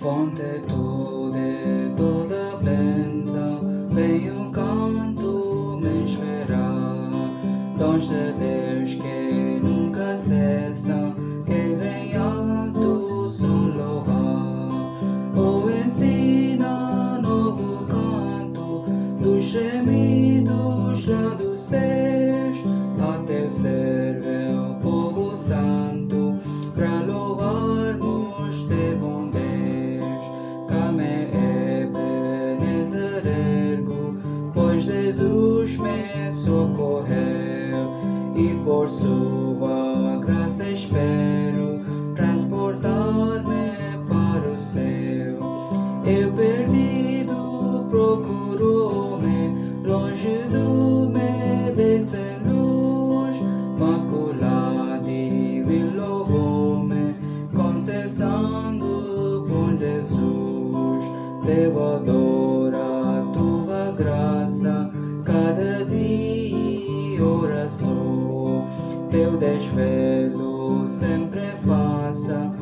Fonte tu de toda bênção, vem o canto me esperar. Dons de Deus que nunca cessam, que em alto som louvar. Ou ensina novo canto dos gemidos lá dos céus, ergo, pois de Deus me socorreu, e por sua graça espero transportar-me para o céu. Eu perdido procurou-me, longe do me descer luz, maculado e louvou-me, concessando com Jesus. Devo adoro desvelo sempre faça